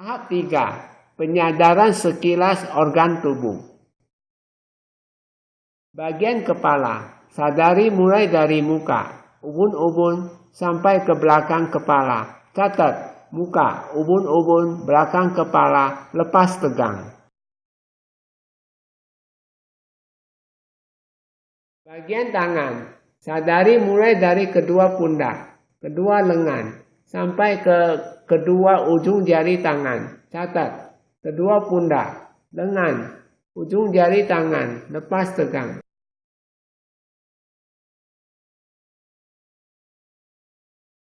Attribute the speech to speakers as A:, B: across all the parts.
A: Tahap 3. Penyadaran sekilas organ tubuh. Bagian kepala. Sadari mulai dari muka, ubun-ubun, sampai ke belakang kepala. Catat, muka, ubun-ubun, belakang kepala, lepas tegang. Bagian tangan. Sadari mulai dari kedua pundak, kedua lengan, sampai ke kedua ujung jari tangan. Catat, kedua pundak, lengan, ujung jari tangan, lepas tegang.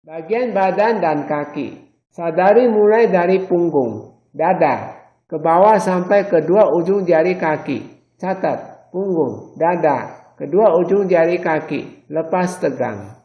A: Bagian badan dan kaki. Sadari mulai dari punggung, dada, ke bawah sampai kedua ujung jari kaki. Catat, punggung, dada, kedua ujung jari kaki, lepas tegang.